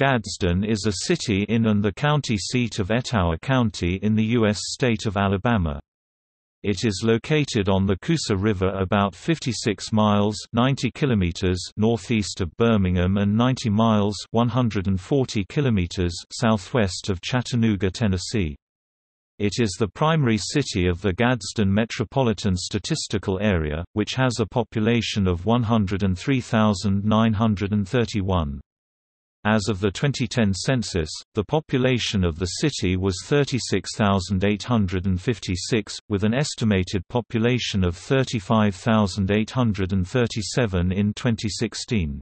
Gadsden is a city in and the county seat of Etowah County in the U.S. state of Alabama. It is located on the Coosa River about 56 miles 90 kilometers northeast of Birmingham and 90 miles 140 kilometers southwest of Chattanooga, Tennessee. It is the primary city of the Gadsden Metropolitan Statistical Area, which has a population of 103,931. As of the 2010 census, the population of the city was 36,856, with an estimated population of 35,837 in 2016.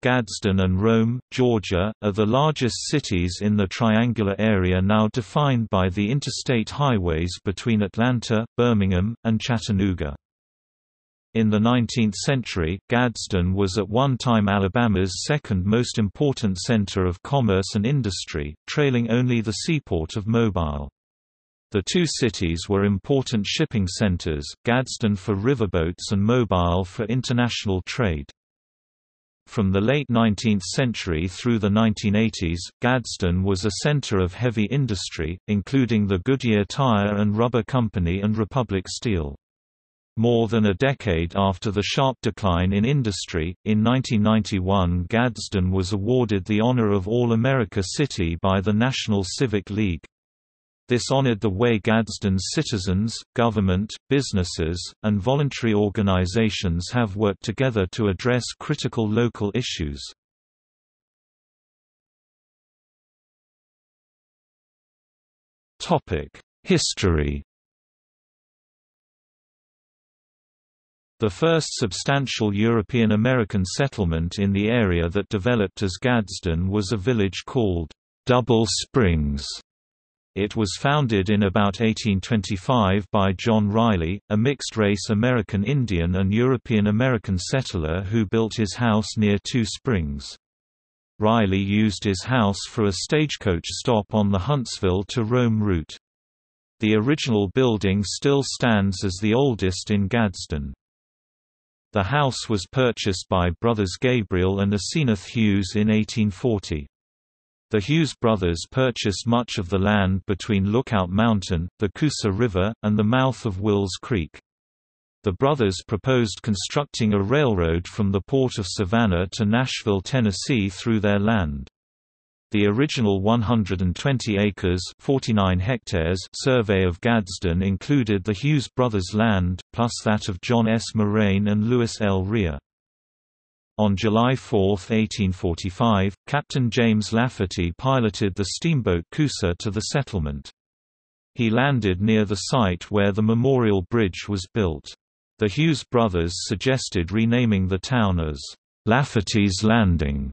Gadsden and Rome, Georgia, are the largest cities in the triangular area now defined by the interstate highways between Atlanta, Birmingham, and Chattanooga. In the 19th century, Gadsden was at one time Alabama's second most important center of commerce and industry, trailing only the seaport of Mobile. The two cities were important shipping centers, Gadsden for riverboats and Mobile for international trade. From the late 19th century through the 1980s, Gadsden was a center of heavy industry, including the Goodyear Tire and Rubber Company and Republic Steel. More than a decade after the sharp decline in industry, in 1991 Gadsden was awarded the honor of All-America City by the National Civic League. This honored the way Gadsden's citizens, government, businesses, and voluntary organizations have worked together to address critical local issues. History The first substantial European-American settlement in the area that developed as Gadsden was a village called Double Springs. It was founded in about 1825 by John Riley, a mixed-race American Indian and European-American settler who built his house near Two Springs. Riley used his house for a stagecoach stop on the Huntsville to Rome route. The original building still stands as the oldest in Gadsden. The house was purchased by brothers Gabriel and Asenath Hughes in 1840. The Hughes brothers purchased much of the land between Lookout Mountain, the Coosa River, and the mouth of Wills Creek. The brothers proposed constructing a railroad from the port of Savannah to Nashville, Tennessee through their land. The original 120 acres 49 hectares survey of Gadsden included the Hughes brothers' land, plus that of John S. Moraine and Louis L. Rea. On July 4, 1845, Captain James Lafferty piloted the steamboat Coosa to the settlement. He landed near the site where the Memorial Bridge was built. The Hughes brothers suggested renaming the town as Lafferty's Landing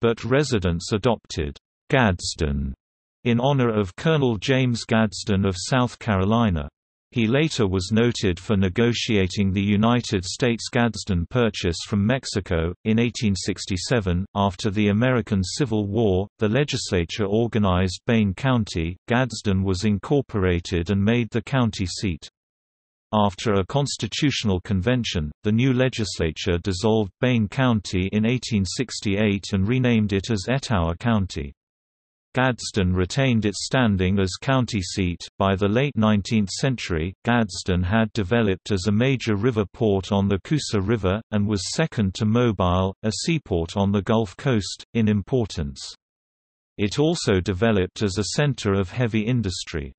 but residents adopted Gadsden in honor of Colonel James Gadsden of South Carolina. He later was noted for negotiating the United States Gadsden Purchase from Mexico. In 1867, after the American Civil War, the legislature organized Baine County. Gadsden was incorporated and made the county seat. After a constitutional convention, the new legislature dissolved Baine County in 1868 and renamed it as Etowah County. Gadsden retained its standing as county seat. By the late 19th century, Gadsden had developed as a major river port on the Coosa River, and was second to Mobile, a seaport on the Gulf Coast, in importance. It also developed as a center of heavy industry.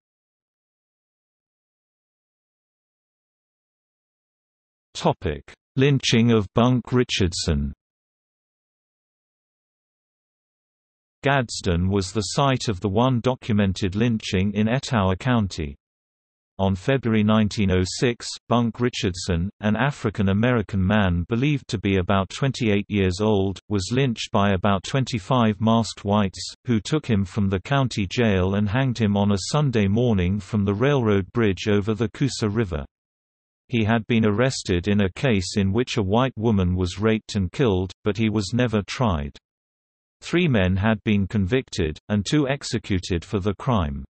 Topic: Lynching of Bunk Richardson. Gadsden was the site of the one documented lynching in Etowah County. On February 1906, Bunk Richardson, an African-American man believed to be about 28 years old, was lynched by about 25 masked whites, who took him from the county jail and hanged him on a Sunday morning from the railroad bridge over the Coosa River. He had been arrested in a case in which a white woman was raped and killed, but he was never tried. Three men had been convicted, and two executed for the crime.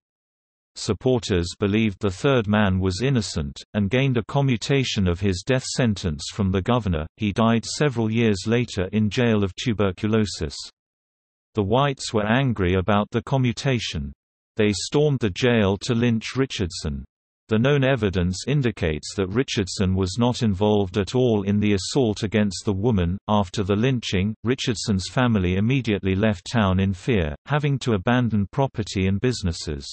Supporters believed the third man was innocent, and gained a commutation of his death sentence from the governor. He died several years later in jail of tuberculosis. The whites were angry about the commutation. They stormed the jail to lynch Richardson. The known evidence indicates that Richardson was not involved at all in the assault against the woman. After the lynching, Richardson's family immediately left town in fear, having to abandon property and businesses.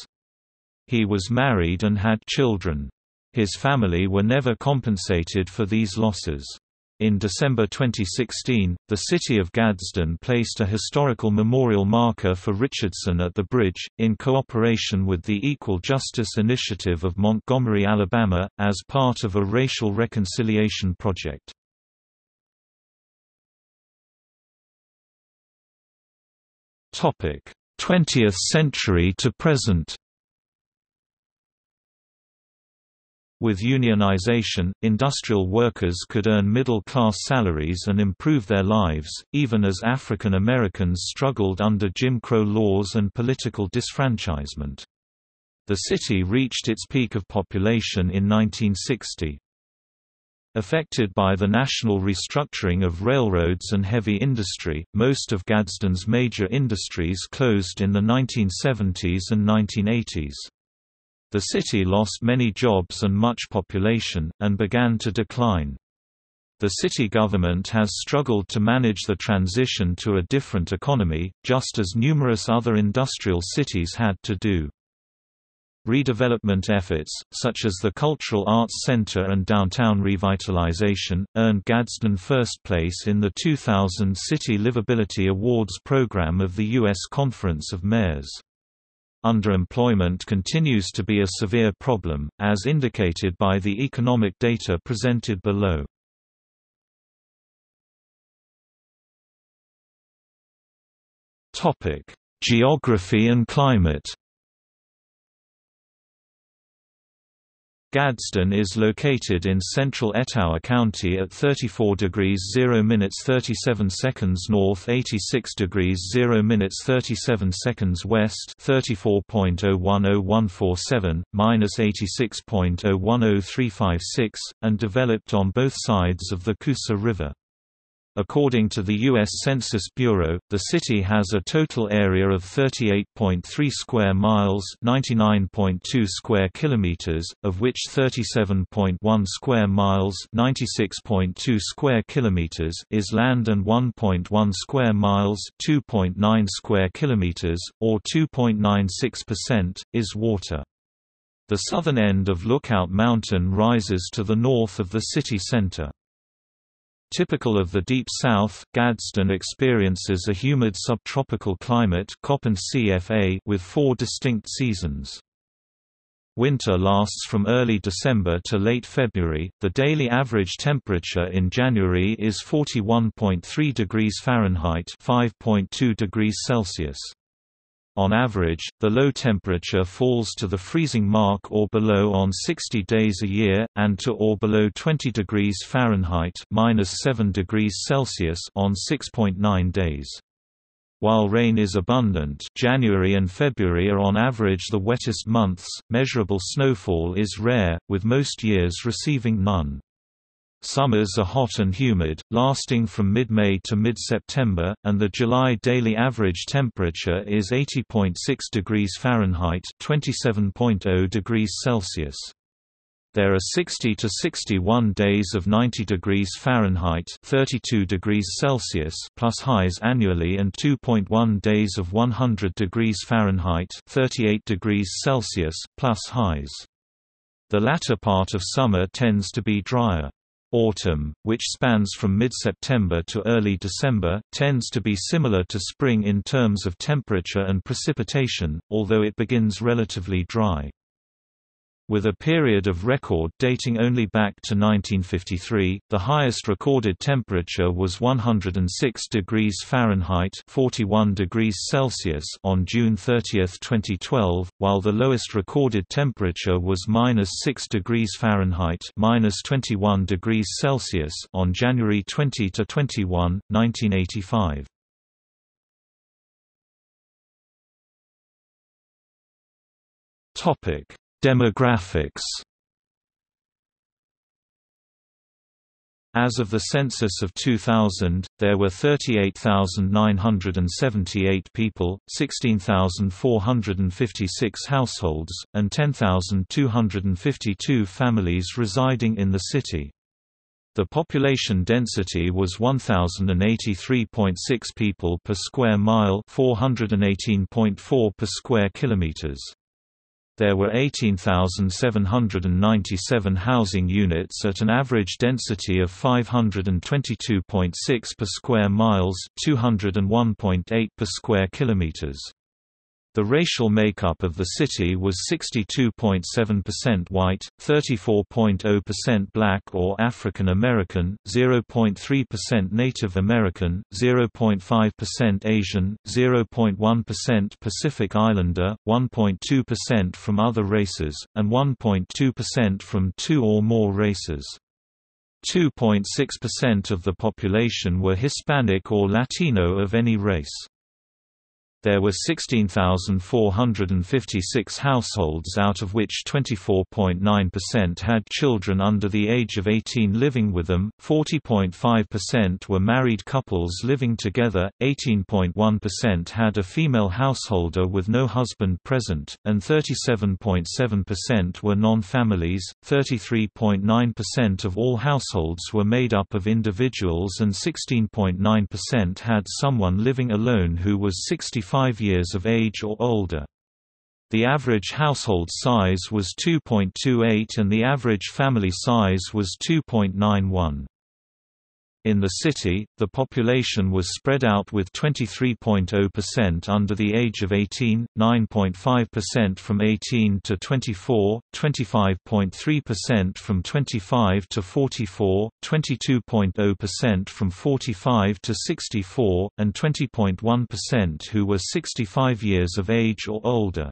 He was married and had children. His family were never compensated for these losses. In December 2016, the city of Gadsden placed a historical memorial marker for Richardson at the bridge, in cooperation with the Equal Justice Initiative of Montgomery, Alabama, as part of a racial reconciliation project. Topic: 20th century to present. With unionization, industrial workers could earn middle-class salaries and improve their lives, even as African Americans struggled under Jim Crow laws and political disfranchisement. The city reached its peak of population in 1960. Affected by the national restructuring of railroads and heavy industry, most of Gadsden's major industries closed in the 1970s and 1980s. The city lost many jobs and much population, and began to decline. The city government has struggled to manage the transition to a different economy, just as numerous other industrial cities had to do. Redevelopment efforts, such as the Cultural Arts Center and downtown revitalization, earned Gadsden first place in the 2000 City Livability Awards program of the U.S. Conference of Mayors. Underemployment continues to be a severe problem, as indicated by the economic data presented below. Geography and climate Gadsden is located in central Etowah County at 34 degrees 0 minutes 37 seconds north 86 degrees 0 minutes 37 seconds west 34.010147, minus 86.010356, and developed on both sides of the Coosa River. According to the U.S. Census Bureau, the city has a total area of 38.3 square miles (99.2 square kilometers), of which 37.1 square miles (96.2 square kilometers) is land and 1.1 square miles (2.9 square kilometers), or 2.96%, is water. The southern end of Lookout Mountain rises to the north of the city center. Typical of the Deep South, Gadsden experiences a humid subtropical climate with four distinct seasons. Winter lasts from early December to late February. The daily average temperature in January is 41.3 degrees Fahrenheit, 5.2 degrees Celsius. On average, the low temperature falls to the freezing mark or below on 60 days a year, and to or below 20 degrees Fahrenheit -7 degrees Celsius on 6.9 days. While rain is abundant January and February are on average the wettest months, measurable snowfall is rare, with most years receiving none. Summers are hot and humid, lasting from mid-May to mid-September, and the July daily average temperature is 80.6 degrees Fahrenheit (27.0 degrees Celsius). There are 60 to 61 days of 90 degrees Fahrenheit (32 degrees Celsius) plus highs annually and 2.1 days of 100 degrees Fahrenheit (38 degrees Celsius) plus highs. The latter part of summer tends to be drier. Autumn, which spans from mid-September to early December, tends to be similar to spring in terms of temperature and precipitation, although it begins relatively dry with a period of record dating only back to 1953. The highest recorded temperature was 106 degrees Fahrenheit (41 degrees Celsius) on June 30, 2012, while the lowest recorded temperature was -6 degrees Fahrenheit (-21 degrees Celsius) on January 20 to 21, 1985. Topic Demographics As of the census of 2000, there were 38,978 people, 16,456 households, and 10,252 families residing in the city. The population density was 1083.6 people per square mile, 418.4 per square kilometers there were 18,797 housing units at an average density of 522.6 per square miles 201.8 per square kilometers. The racial makeup of the city was 62.7% white, 34.0% black or African American, 0.3% Native American, 0.5% Asian, 0.1% Pacific Islander, 1.2% from other races, and 1.2% from two or more races. 2.6% of the population were Hispanic or Latino of any race. There were 16,456 households out of which 24.9% had children under the age of 18 living with them, 40.5% were married couples living together, 18.1% had a female householder with no husband present, and 37.7% were non-families, 33.9% of all households were made up of individuals and 16.9% had someone living alone who was 65 5 years of age or older. The average household size was 2.28 and the average family size was 2.91. In the city, the population was spread out with 23.0% under the age of 18, 9.5% from 18 to 24, 25.3% from 25 to 44, 22.0% from 45 to 64, and 20.1% who were 65 years of age or older.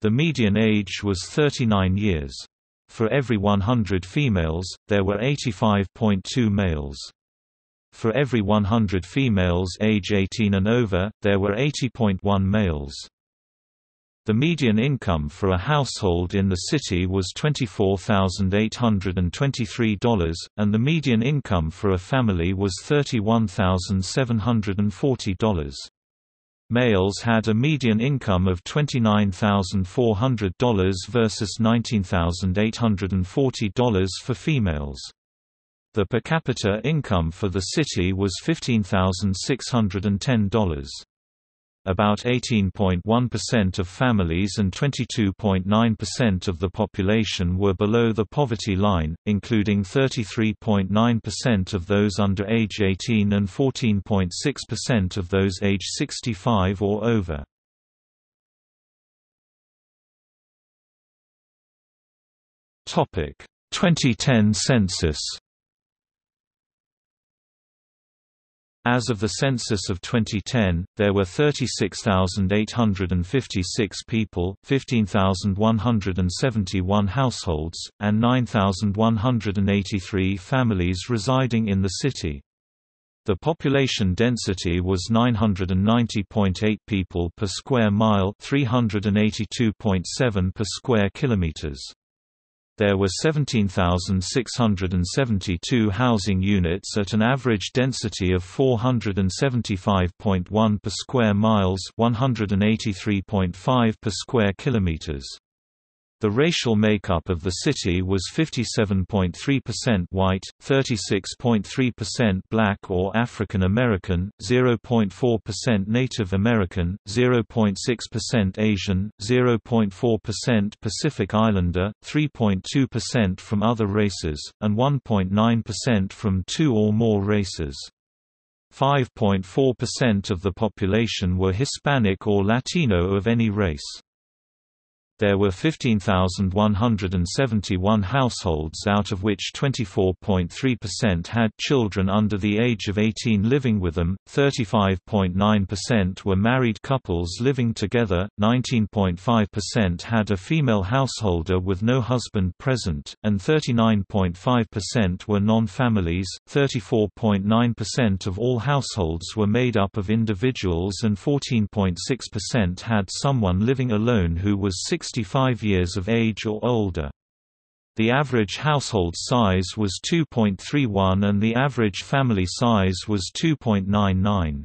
The median age was 39 years. For every 100 females, there were 85.2 males. For every 100 females age 18 and over, there were 80.1 males. The median income for a household in the city was $24,823, and the median income for a family was $31,740. Males had a median income of $29,400 versus $19,840 for females. The per capita income for the city was $15,610. About 18.1% of families and 22.9% of the population were below the poverty line, including 33.9% of those under age 18 and 14.6% of those age 65 or over. Topic: 2010 census As of the census of 2010, there were 36,856 people, 15,171 households, and 9,183 families residing in the city. The population density was 990.8 people per square mile, 382.7 per square kilometers. There were 17,672 housing units at an average density of 475.1 per square miles, 183.5 per square kilometers. The racial makeup of the city was 57.3% white, 36.3% black or African American, 0.4% Native American, 0.6% Asian, 0.4% Pacific Islander, 3.2% from other races, and 1.9% from two or more races. 5.4% of the population were Hispanic or Latino of any race. There were 15,171 households out of which 24.3% had children under the age of 18 living with them, 35.9% were married couples living together, 19.5% had a female householder with no husband present, and 39.5% were non-families, 34.9% of all households were made up of individuals and 14.6% had someone living alone who was 6 65 years of age or older. The average household size was 2.31 and the average family size was 2.99.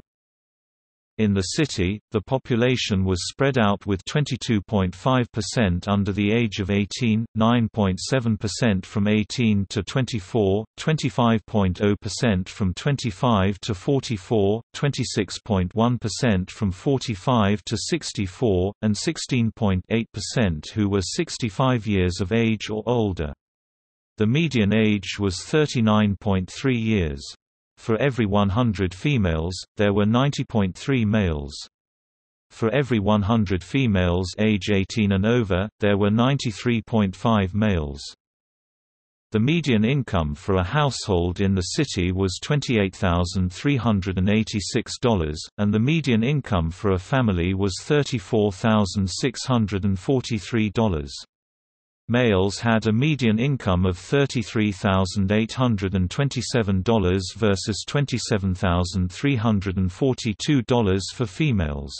In the city, the population was spread out with 22.5% under the age of 18, 9.7% from 18 to 24, 25.0% from 25 to 44, 26.1% from 45 to 64, and 16.8% who were 65 years of age or older. The median age was 39.3 years. For every 100 females, there were 90.3 males. For every 100 females age 18 and over, there were 93.5 males. The median income for a household in the city was $28,386, and the median income for a family was $34,643. Males had a median income of $33,827 versus $27,342 for females.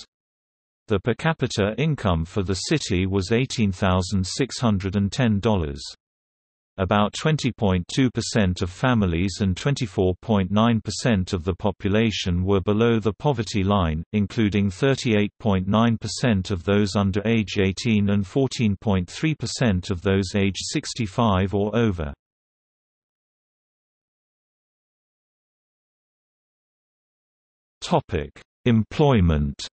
The per capita income for the city was $18,610. About 20.2% of families and 24.9% of the population were below the poverty line, including 38.9% of those under age 18 and 14.3% of those age 65 or over. Employment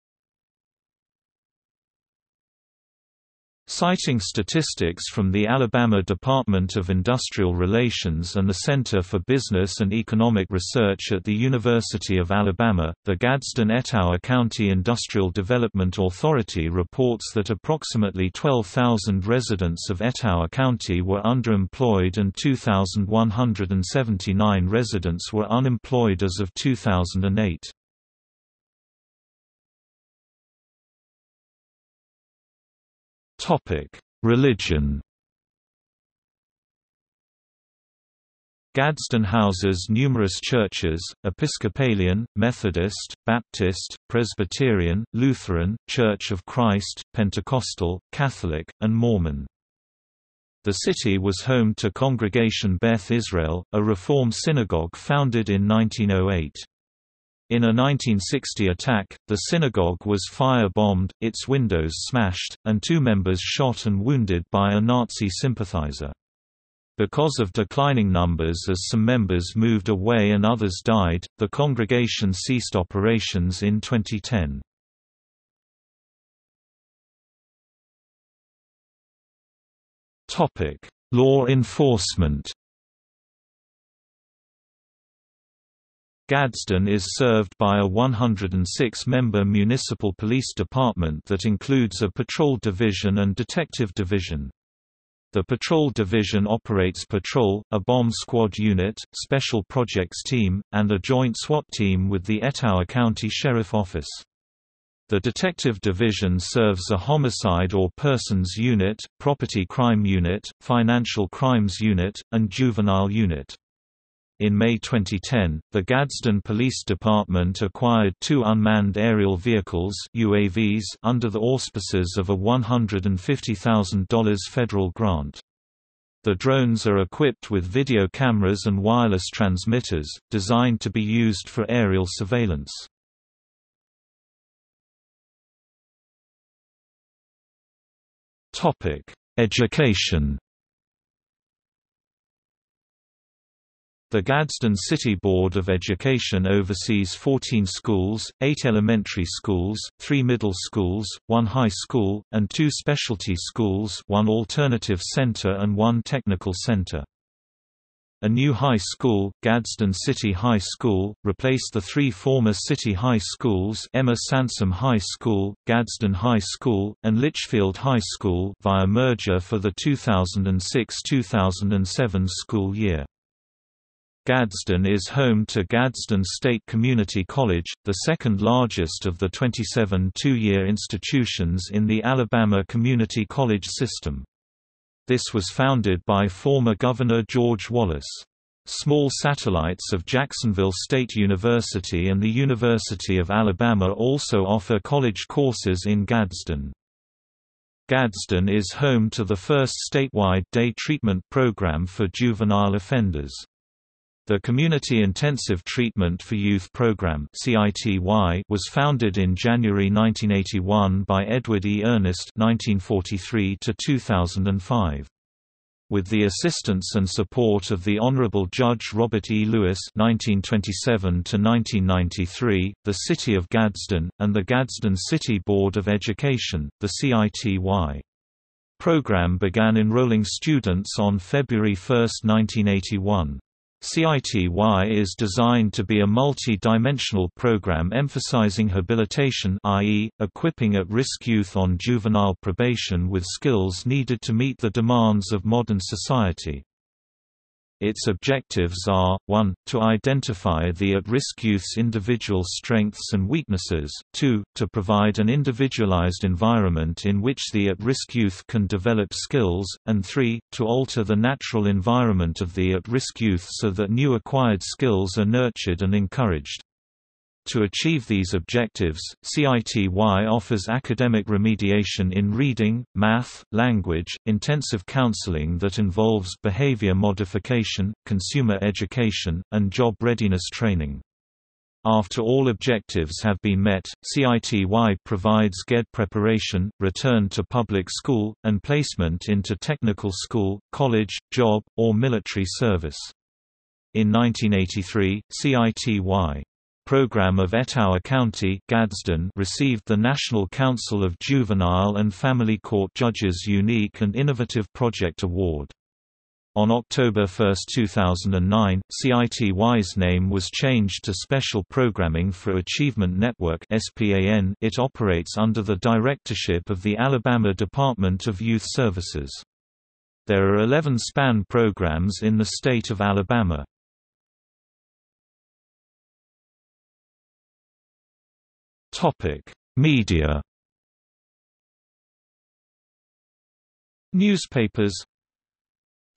Citing statistics from the Alabama Department of Industrial Relations and the Center for Business and Economic Research at the University of Alabama, the Gadsden-Etowah County Industrial Development Authority reports that approximately 12,000 residents of Etowah County were underemployed and 2,179 residents were unemployed as of 2008. Topic: Religion. Gadsden houses numerous churches, Episcopalian, Methodist, Baptist, Presbyterian, Lutheran, Church of Christ, Pentecostal, Catholic, and Mormon. The city was home to Congregation Beth Israel, a Reform synagogue founded in 1908. In a 1960 attack, the synagogue was fire-bombed, its windows smashed, and two members shot and wounded by a Nazi sympathizer. Because of declining numbers as some members moved away and others died, the congregation ceased operations in 2010. Law enforcement Gadsden is served by a 106-member municipal police department that includes a patrol division and detective division. The Patrol Division operates patrol, a bomb squad unit, special projects team, and a joint SWAT team with the Etowah County Sheriff Office. The Detective Division serves a homicide or persons unit, property crime unit, financial crimes unit, and juvenile unit. In May 2010, the Gadsden Police Department acquired two unmanned aerial vehicles UAVs under the auspices of a $150,000 federal grant. The drones are equipped with video cameras and wireless transmitters, designed to be used for aerial surveillance. Education The Gadsden City Board of Education oversees 14 schools, 8 elementary schools, 3 middle schools, 1 high school, and 2 specialty schools 1 alternative center and 1 technical center. A new high school, Gadsden City High School, replaced the three former city high schools Emma Sansom High School, Gadsden High School, and Litchfield High School via merger for the 2006-2007 school year. Gadsden is home to Gadsden State Community College, the second largest of the 27 two-year institutions in the Alabama Community College system. This was founded by former Governor George Wallace. Small satellites of Jacksonville State University and the University of Alabama also offer college courses in Gadsden. Gadsden is home to the first statewide day treatment program for juvenile offenders. The Community Intensive Treatment for Youth Program was founded in January 1981 by Edward E. Ernest 1943 2005 with the assistance and support of the Honorable Judge Robert E. Lewis (1927–1993), the City of Gadsden, and the Gadsden City Board of Education, the CITY. Program began enrolling students on February 1, 1981. CITY is designed to be a multi-dimensional program emphasizing habilitation i.e., equipping at-risk youth on juvenile probation with skills needed to meet the demands of modern society. Its objectives are, 1, to identify the at-risk youth's individual strengths and weaknesses, 2, to provide an individualized environment in which the at-risk youth can develop skills, and 3, to alter the natural environment of the at-risk youth so that new acquired skills are nurtured and encouraged. To achieve these objectives, CITY offers academic remediation in reading, math, language, intensive counseling that involves behavior modification, consumer education, and job readiness training. After all objectives have been met, CITY provides GED preparation, return to public school, and placement into technical school, college, job, or military service. In 1983, CITY program of Etowah County Gadsden received the National Council of Juvenile and Family Court Judges Unique and Innovative Project Award. On October 1, 2009, CITY's name was changed to Special Programming for Achievement Network it operates under the directorship of the Alabama Department of Youth Services. There are 11 SPAN programs in the state of Alabama. Topic: Media. Newspapers.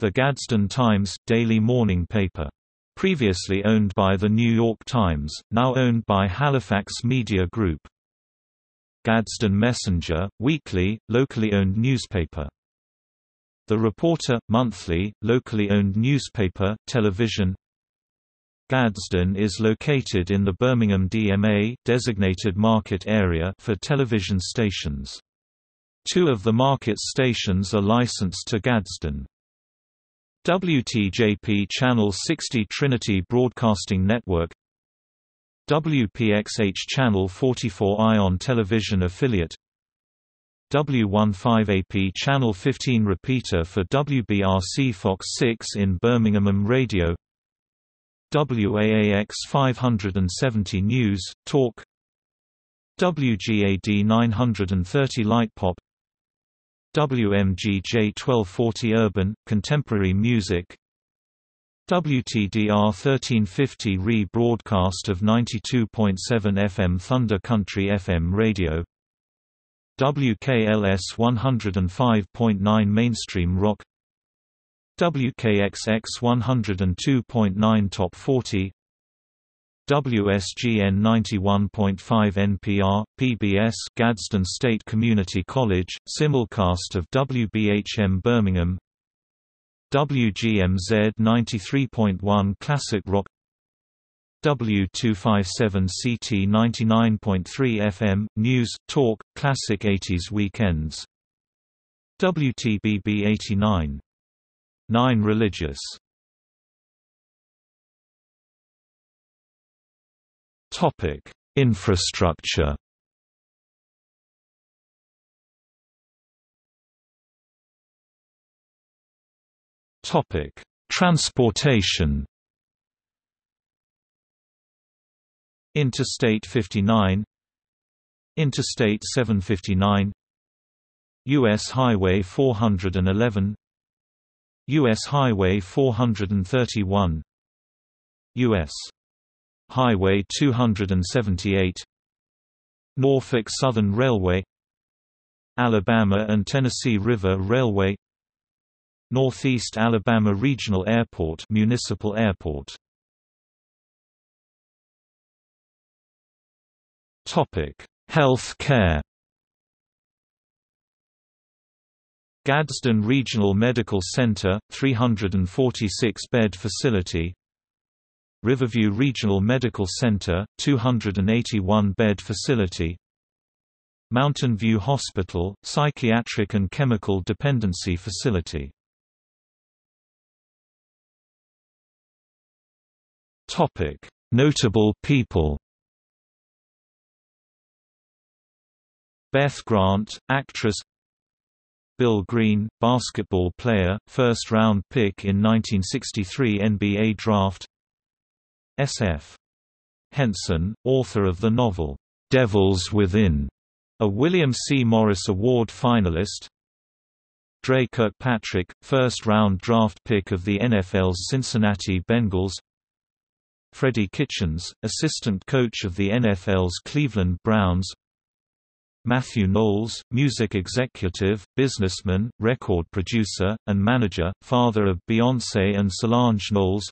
The Gadsden Times daily morning paper. Previously owned by the New York Times, now owned by Halifax Media Group. Gadsden Messenger, weekly, locally owned newspaper. The Reporter, monthly, locally owned newspaper, television Gadsden is located in the Birmingham DMA designated market area for television stations. Two of the market stations are licensed to Gadsden. WTJP Channel 60 Trinity Broadcasting Network WPXH Channel 44 Ion Television Affiliate W15AP Channel 15 repeater for WBRC Fox 6 in Birmingham Radio WAAX 570 News, Talk. WGAD 930 Lightpop WMGJ 1240 Urban, Contemporary Music. WTDR 1350 re-broadcast of 92.7 FM Thunder Country FM radio. WKLS 105.9 Mainstream Rock WKXX 102.9 Top 40 WSGN 91.5 NPR, PBS Gadsden State Community College, simulcast of WBHM Birmingham. WGMZ 93.1 Classic Rock. W257CT 99.3 FM, News, Talk, Classic 80s Weekends. WTBB 89 9 Religious. Topic: Infrastructure. Topic: Transportation. Interstate 59 Interstate 759 US Highway 411 U.S. Highway 431 U.S. Highway 278 Norfolk Southern Railway Alabama and Tennessee River Railway Northeast Alabama Regional Airport Municipal Airport Topic: Health care Gadsden Regional Medical Center, 346-bed facility. Riverview Regional Medical Center, 281-bed facility. Mountain View Hospital, Psychiatric and Chemical Dependency Facility. Notable people Beth Grant, actress Bill Green, basketball player, first-round pick in 1963 NBA Draft S.F. Henson, author of the novel, "'Devils Within", a William C. Morris Award finalist Dre Kirkpatrick, first-round draft pick of the NFL's Cincinnati Bengals Freddie Kitchens, assistant coach of the NFL's Cleveland Browns Matthew Knowles, music executive, businessman, record producer, and manager, father of Beyoncé and Solange Knowles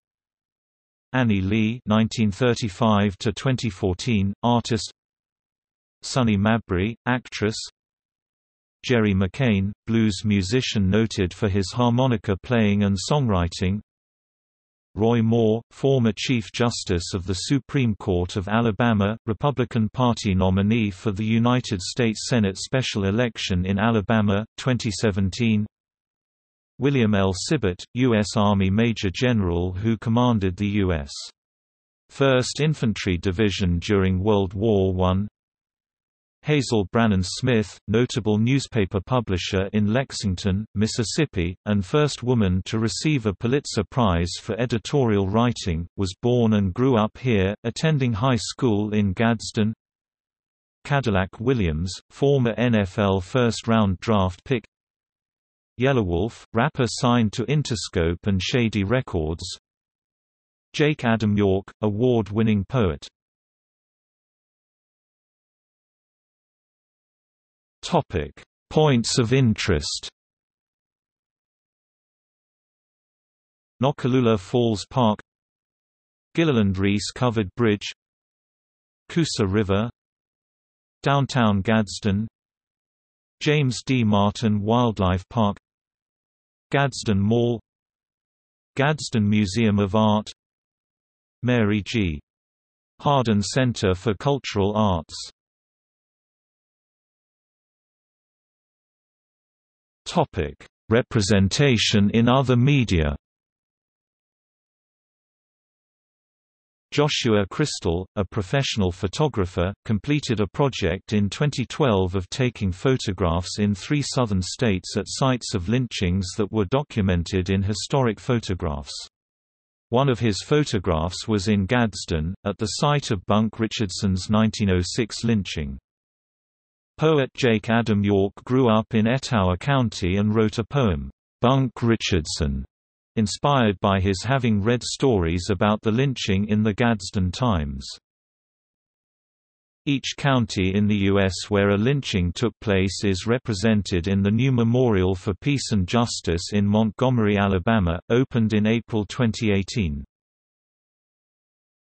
Annie Lee (1935–2014), artist. Sunny Mabrey, actress. Jerry McCain, blues musician noted for his harmonica playing and songwriting. Roy Moore, former Chief Justice of the Supreme Court of Alabama, Republican Party nominee for the United States Senate special election in Alabama, 2017 William L. Sibert, U.S. Army Major General who commanded the U.S. 1st Infantry Division during World War I Hazel Brannon Smith, notable newspaper publisher in Lexington, Mississippi, and first woman to receive a Pulitzer Prize for editorial writing, was born and grew up here, attending high school in Gadsden. Cadillac Williams, former NFL first-round draft pick. Yelawolf, rapper signed to Interscope and Shady Records. Jake Adam York, award-winning poet Topic: Points of interest. Noccalula Falls Park Gilliland Reese Covered Bridge Coosa River Downtown Gadsden James D. Martin Wildlife Park Gadsden Mall Gadsden Museum of Art Mary G. Hardin Center for Cultural Arts Topic: Representation in other media. Joshua Crystal, a professional photographer, completed a project in 2012 of taking photographs in three southern states at sites of lynchings that were documented in historic photographs. One of his photographs was in Gadsden, at the site of Bunk Richardson's 1906 lynching. Poet Jake Adam York grew up in Etowah County and wrote a poem, Bunk Richardson, inspired by his having read stories about the lynching in the Gadsden Times. Each county in the U.S. where a lynching took place is represented in the new Memorial for Peace and Justice in Montgomery, Alabama, opened in April 2018.